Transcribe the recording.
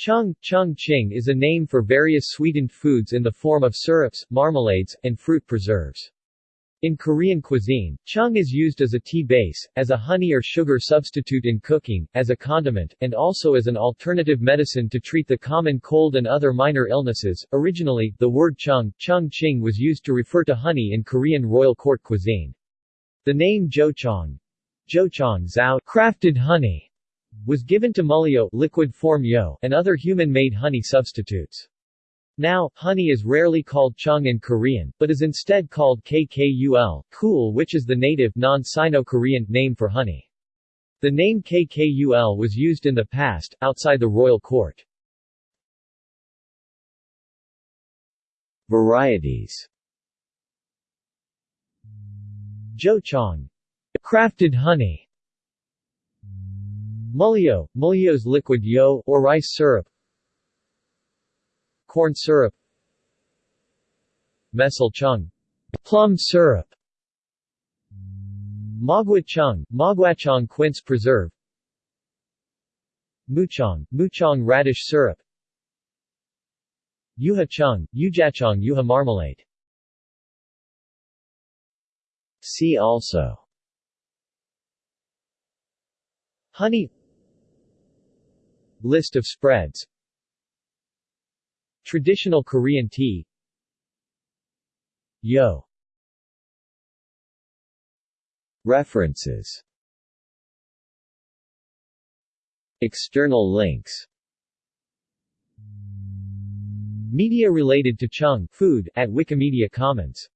Chung, chung ching is a name for various sweetened foods in the form of syrups, marmalades, and fruit preserves. In Korean cuisine, chung is used as a tea base, as a honey or sugar substitute in cooking, as a condiment, and also as an alternative medicine to treat the common cold and other minor illnesses. Originally, the word chung, chung ching was used to refer to honey in Korean royal court cuisine. The name jochong, jochong zao, crafted honey, was given to mulyo liquid form yo and other human-made honey substitutes. Now, honey is rarely called chung in Korean, but is instead called kkul, cool which is the native, non-Sino-Korean, name for honey. The name kkul was used in the past, outside the royal court. Varieties Jochong. Crafted honey Mulyo, mulyo's liquid yo, or rice syrup. Corn syrup. Mesel chung. Plum syrup. Magwachung, Magwachong quince preserve. Muchong, Muchong radish syrup. Yuja chung, Yujachong Yuja marmalade. See also. Honey List of spreads. Traditional Korean tea. Yo. References. External links. Media related to Chung food at Wikimedia Commons